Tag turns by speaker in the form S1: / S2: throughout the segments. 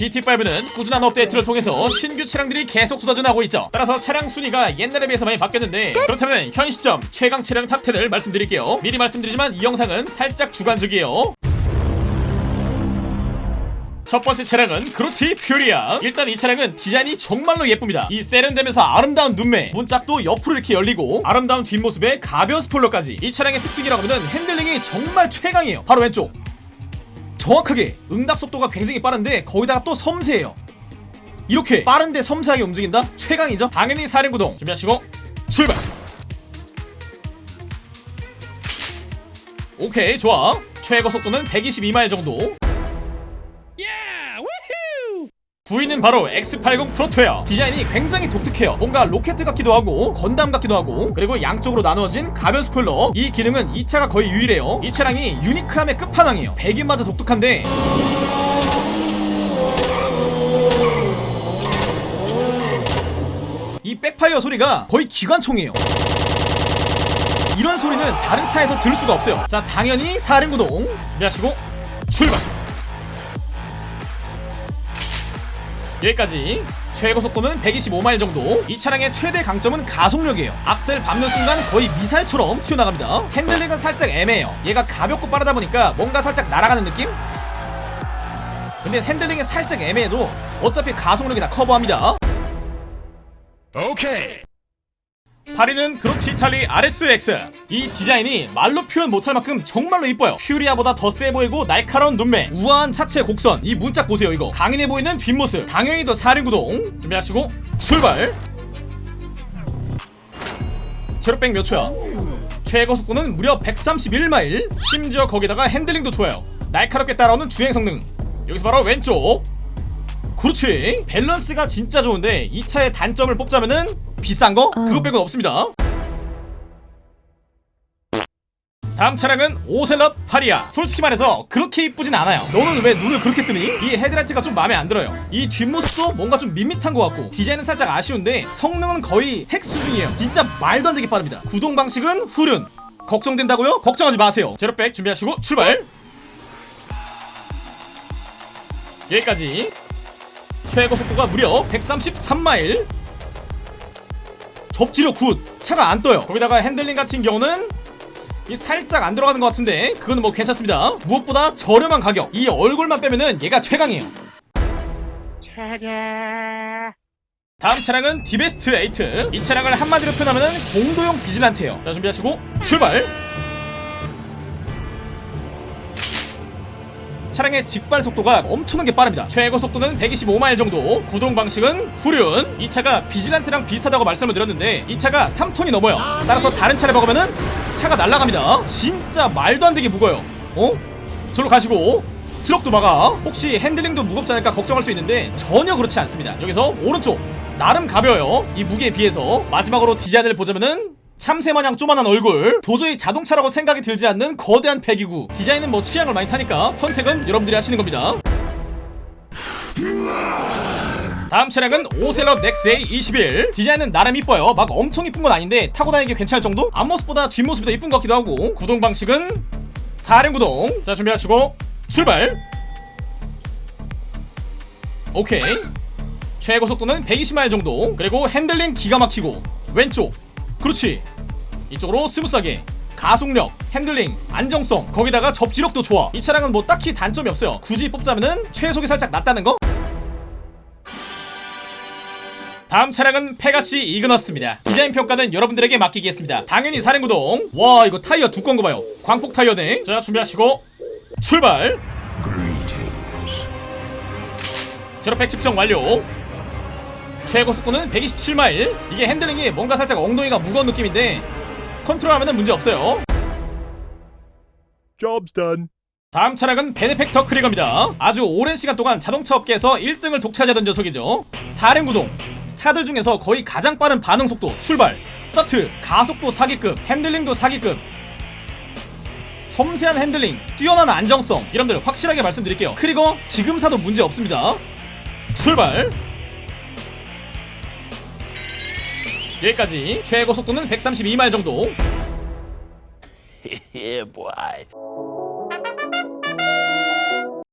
S1: GTA5는 꾸준한 업데이트를 통해서 신규 차량들이 계속 쏟아져 나오고 있죠. 따라서 차량 순위가 옛날에 비해서 많이 바뀌었는데 그렇다면 현 시점 최강 차량 top 10을 말씀드릴게요. 미리 말씀드리지만 이 영상은 살짝 주관적이에요. 첫 번째 차량은 Grotti Furia. 일단 이 차량은 디자인이 정말로 예쁩니다. 이 세련되면서 아름다운 눈매 문짝도 옆으로 이렇게 열리고 아름다운 뒷모습에 가벼운 스포일러까지. 이 차량의 특징이라고 하면 핸들링이 정말 최강이에요. 바로 왼쪽 정확하게 응답 속도가 굉장히 빠른데 거기다가 또 섬세해요. 이렇게 빠른데 섬세하게 움직인다? 최강이죠? 당연히 사륜구동. 준비하시고 출발! 오케이 좋아. 최고 속도는 122마일 정도 부위는 바로 X80 프로토예요. 디자인이 굉장히 독특해요. 뭔가 로켓 같기도 하고 건담 같기도 하고 그리고 양쪽으로 나누어진 가변 스포일러. 이 기능은 이 차가 거의 유일해요. 이 차량이 유니크함의 끝판왕이에요. 배기마저 독특한데. 이 backfire 소리가 거의 기관총이에요. 이런 소리는 다른 차에서 들을 수가 없어요. 자 당연히 사륜구동 준비하시고 출발 여기까지. 최고 속도는 125마일 정도. 이 차량의 최대 강점은 가속력이에요. 악셀 밟는 순간 거의 미사일처럼 튀어나갑니다. 핸들링은 살짝 애매해요. 얘가 가볍고 빠르다 보니까 뭔가 살짝 날아가는 느낌? 근데 핸들링이 살짝 애매해도 어차피 가속력이 다 커버합니다.
S2: 오케이.
S1: 8위는 Grotti Itali RSX 이 디자인이 말로 표현 못할 만큼 정말로 이뻐요. Furia보다 더 세 보이고 날카로운 눈매 우아한 차체 곡선 이 문짝 보세요 이거. 강인해 보이는 뒷모습 당연히 더 사륜구동 준비하시고 출발! 제로백 몇 초야? 최고 속도는 무려 131마일. 심지어 거기다가 핸들링도 좋아요. 날카롭게 따라오는 주행 성능. 여기서 바로 왼쪽 그렇지. 밸런스가 진짜 좋은데 이 차의 단점을 뽑자면은 비싼 거? 그거 빼곤 없습니다. 다음 차량은 Ocelot Pariah. 솔직히 말해서 그렇게 이쁘진 않아요. 너는 왜 눈을 그렇게 뜨니? 이 헤드라이트가 좀 마음에 안 들어요. 이 뒷모습도 뭔가 좀 밋밋한 것 같고 디자인은 살짝 아쉬운데 성능은 거의 핵 수준이에요. 진짜 말도 안 되게 빠릅니다. 구동 방식은 후륜. 걱정된다고요? 걱정하지 마세요. 제로백 준비하시고 출발. 여기까지 최고 속도가 무려 133마일. 접지력 good. 차가 안 떠요. 거기다가 핸들링 같은 경우는 이 살짝 안 들어가는 것 같은데 그거는 뭐 괜찮습니다. 무엇보다 저렴한 가격. 이 얼굴만 빼면은 얘가 최강이에요. 다음 차량은 Deveste Eight 이 차량을 한마디로 표현하면 공도용 Vigilante예요. 자 준비하시고 출발 차량의 직발 속도가 엄청나게 빠릅니다. 최고 속도는 125마일 정도. 구동 방식은 후륜. 이 차가 Vigilante랑 비슷하다고 말씀을 드렸는데 이 차가 3톤이 넘어요. 따라서 다른 차를 박으면은 차가 날아갑니다. 진짜 말도 안 되게 무거워요. 어? 절로 가시고 트럭도 박아. 혹시 핸들링도 무겁지 않을까 걱정할 수 있는데 전혀 그렇지 않습니다. 여기서 오른쪽. 나름 가벼워요. 이 무게에 비해서 마지막으로 디자인을 보자면은 참새마냥 조만한 얼굴. 도저히 자동차라고 생각이 들지 않는 거대한 배기구. 디자인은 뭐 취향을 많이 타니까 선택은 여러분들이 하시는 겁니다. 다음 차량은 Ocelot XA-21 디자인은 나름 이뻐요. 막 엄청 이쁜 건 아닌데 타고 다니기 괜찮을 정도? 앞모습보다 뒷모습이 더 이쁜 것 같기도 하고. 구동 방식은 사륜구동. 자 준비하시고 출발! 오케이. 최고 속도는 120마일 정도. 그리고 핸들링 기가 막히고. 왼쪽 그렇지. 이쪽으로 smooth하게. 가속력, 핸들링, 안정성. 거기다가 접지력도 좋아. 이 차량은 뭐 딱히 단점이 없어요. 굳이 뽑자면은 최속이 살짝 낮다는 거? 다음 차량은 Pegassi Ignus입니다. 디자인 평가는 여러분들에게 맡기겠습니다. 당연히 사륜구동. 와 이거 타이어 두꺼운 거 봐요. 광폭 타이어네. 자 준비하시고. 출발! 제로백 측정 완료 최고 속도는 127마일. 이게 핸들링이 뭔가 살짝 엉덩이가 무거운 느낌인데 컨트롤하면 문제 없어요.
S2: Job's done.
S1: 다음 차량은 Benefactor Krieger입니다. 아주 오랜 시간 동안 자동차 업계에서 1등을 독차지하던 녀석이죠. 사륜구동. 차들 중에서 거의 가장 빠른 반응 속도 출발 스타트 가속도 사기급 핸들링도 사기급. 섬세한 핸들링 뛰어난 안정성. 여러분들 확실하게 말씀드릴게요. Krieger 지금 사도 문제 없습니다. 출발 여기까지 최고 속도는 132마일 정도.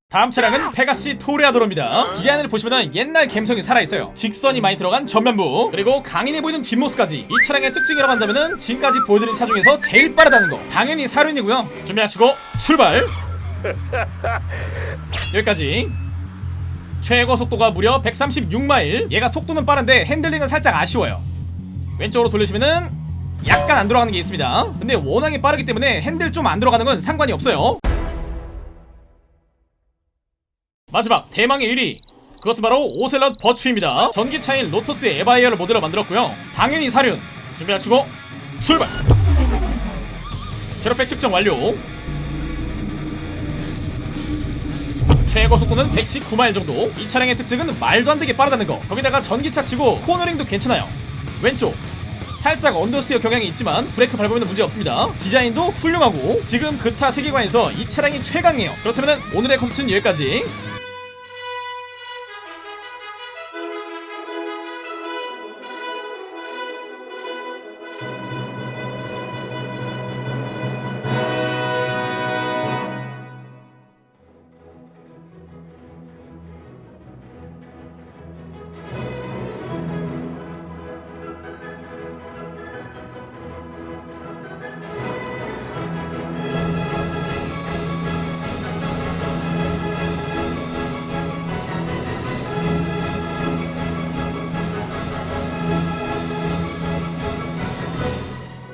S1: 다음 차량은 페가시 토레아도로입니다. 디자인을 보시면 옛날 감성이 살아있어요. 직선이 많이 들어간 전면부 그리고 강인해 보이는 뒷모습까지 이 차량의 특징이라고 한다면 지금까지 보여드린 차 중에서 제일 빠르다는 거. 당연히 사륜이고요. 준비하시고 출발! 여기까지. 최고 속도가 무려 136마일. 얘가 속도는 빠른데 핸들링은 살짝 아쉬워요 왼쪽으로 돌리시면은 약간 안 들어가는 게 있습니다. 근데 워낙에 빠르기 때문에 핸들 좀 안 들어가는 건 상관이 없어요. 마지막 대망의 1위. 그것은 바로 Ocelot Virtue입니다. 전기차인 Lotus Evija를 모델로 만들었고요. 당연히 사륜 준비하시고 출발! 제로백 측정 완료. 최고 속도는 119마일 정도. 이 차량의 특징은 말도 안 되게 빠르다는 거. 거기다가 전기차 치고 코너링도 괜찮아요 왼쪽. 살짝 understeer 경향이 있지만 브레이크 밟으면 문제 없습니다. 디자인도 훌륭하고 지금 그타 세계관에서 이 차량이 최강이에요. 그렇다면 오늘의 컨텐츠는 여기까지